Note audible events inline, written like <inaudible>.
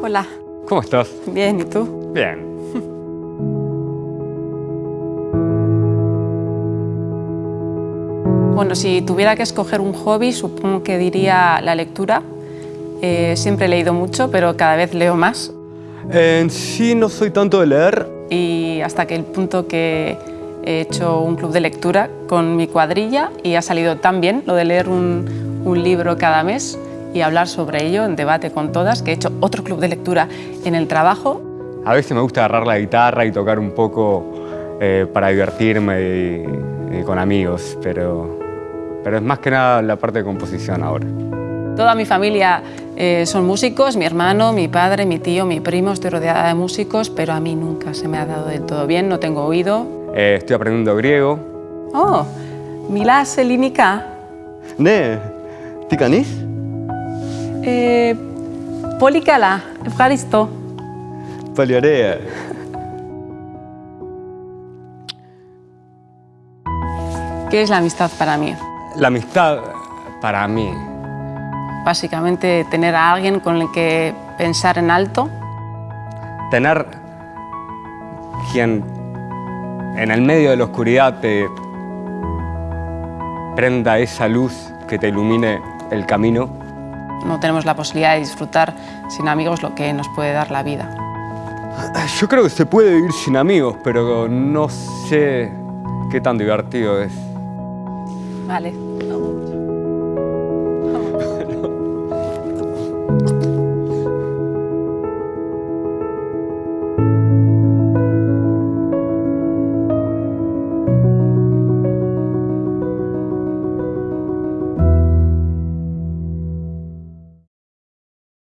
Hola. ¿Cómo estás? Bien, ¿y tú? Bien. <laughs> Bueno, si tuviera que escoger un hobby, supongo que diría la lectura. Eh, siempre he leído mucho, pero cada vez leo más. En sí no soy tanto de leer. Y hasta que el punto que he hecho un club de lectura con mi cuadrilla y ha salido tan bien lo de leer un, un libro cada mes y hablar sobre ello en debate con todas, que he hecho otro club de lectura en el trabajo. A veces me gusta agarrar la guitarra y tocar un poco eh, para divertirme y, y con amigos, pero, pero es más que nada la parte de composición ahora. Toda mi familia eh, son músicos, mi hermano, mi padre, mi tío, mi primo, estoy rodeada de músicos, pero a mí nunca se me ha dado del todo bien, no tengo oído. Eh, estoy aprendiendo griego. Oh, Milá Selinica. ¿De? ¿Ticanís? κάνεις? Eh, πολύ καλά, ευχαριστώ. Πολύ ωραία. ¿Qué es la amistad para mí? La amistad, para mí, Básicamente tener a alguien con el que pensar en alto, tener quien en el medio de la oscuridad te prenda esa luz que te ilumine el camino. no tenemos la posibilidad de disfrutar sin amigos lo que nos puede dar la vida. Yo creo que se puede vivir sin amigos, pero no sé qué tan divertido es. Vale.